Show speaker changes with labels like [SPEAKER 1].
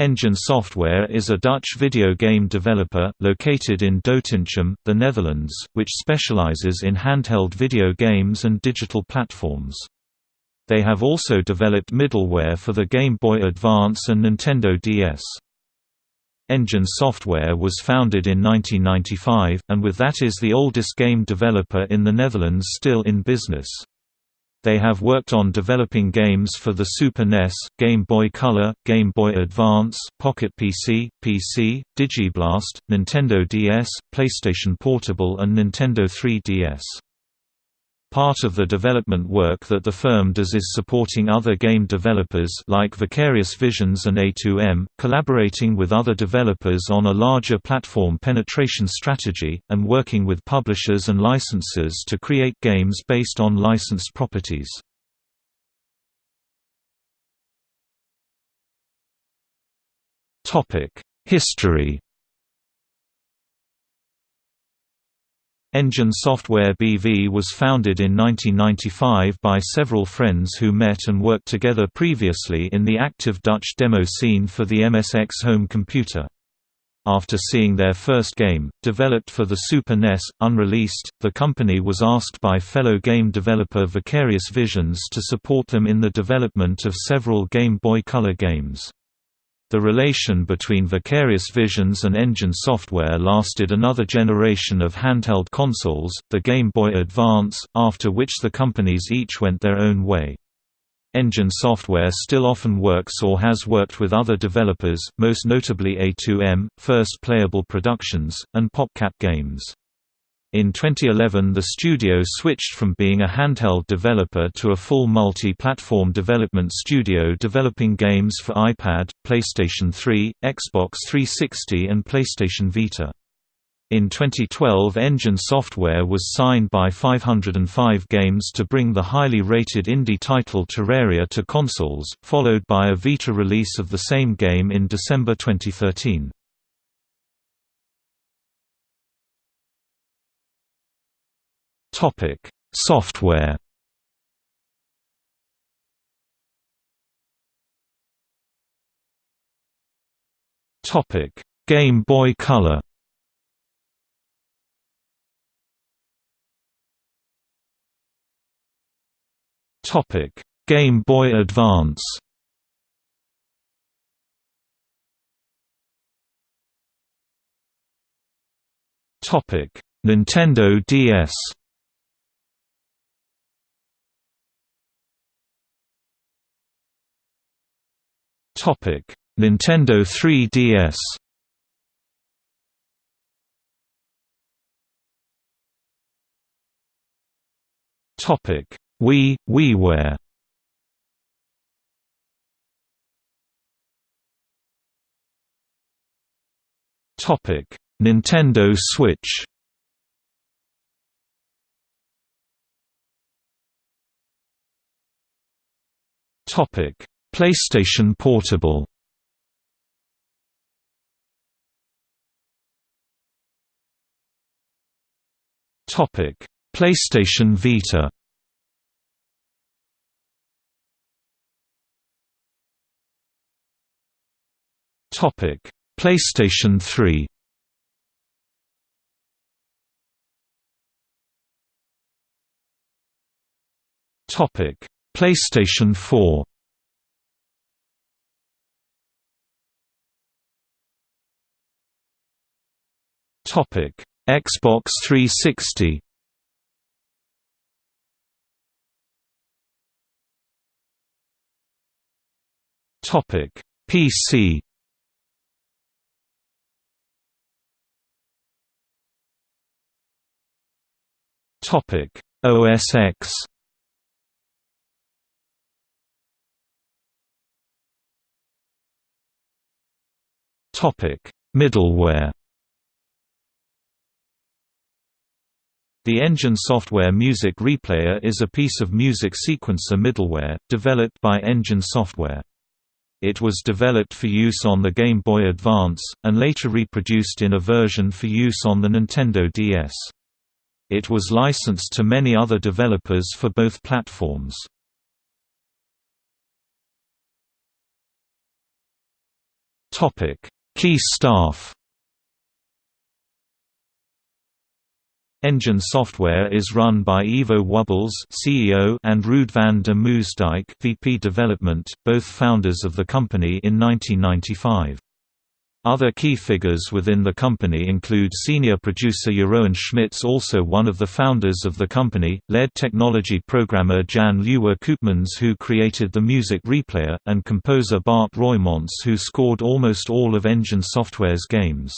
[SPEAKER 1] Engine Software is a Dutch video game developer, located in Doetinchem, the Netherlands, which specializes in handheld video games and digital platforms. They have also developed middleware for the Game Boy Advance and Nintendo DS. Engine Software was founded in 1995, and with that is the oldest game developer in the Netherlands still in business. They have worked on developing games for the Super NES, Game Boy Color, Game Boy Advance, Pocket PC, PC, Digiblast, Nintendo DS, PlayStation Portable and Nintendo 3DS. Part of the development work that the firm does is supporting other game developers like Vicarious Visions and A2M, collaborating with other developers on a larger platform penetration strategy, and working with publishers and licensors to create games based on licensed properties. History Engine Software BV was founded in 1995 by several friends who met and worked together previously in the active Dutch demo scene for the MSX home computer. After seeing their first game, developed for the Super NES, unreleased, the company was asked by fellow game developer Vicarious Visions to support them in the development of several Game Boy Color games. The relation between Vicarious Visions and Engine Software lasted another generation of handheld consoles, the Game Boy Advance, after which the companies each went their own way. Engine Software still often works or has worked with other developers, most notably A2M, First Playable Productions, and PopCap Games. In 2011 the studio switched from being a handheld developer to a full multi-platform development studio developing games for iPad, PlayStation 3, Xbox 360 and PlayStation Vita. In 2012 Engine Software was signed by 505 Games to bring the highly rated indie title Terraria to consoles, followed by a Vita release of the same game in December 2013. Topic: Software. Topic: Game Boy Color. Topic: Game Boy Advance. Topic: Nintendo DS. Nintendo 3DS. Topic: Wii, WiiWare. Topic: Nintendo Switch. Topic: PlayStation Portable Topic: PlayStation Vita. Topic: PlayStation 3. Topic: PlayStation 4. Xbox 360. Topic: PC. Topic: OS X. Topic: Middleware. The Engine Software Music Replayer is a piece of music sequencer middleware, developed by Engine Software. It was developed for use on the Game Boy Advance, and later reproduced in a version for use on the Nintendo DS. It was licensed to many other developers for both platforms. Key staff Engine software is run by Ivo Wubbels CEO and Ruud van der Moosdijk VP Development, both founders of the company in 1995. Other key figures within the company include senior producer Jeroen Schmitz also one of the founders of the company, lead technology programmer Jan Lieuwe Koopmans who created the music replayer, and composer Bart Roymans who scored almost all of Engine Software's games.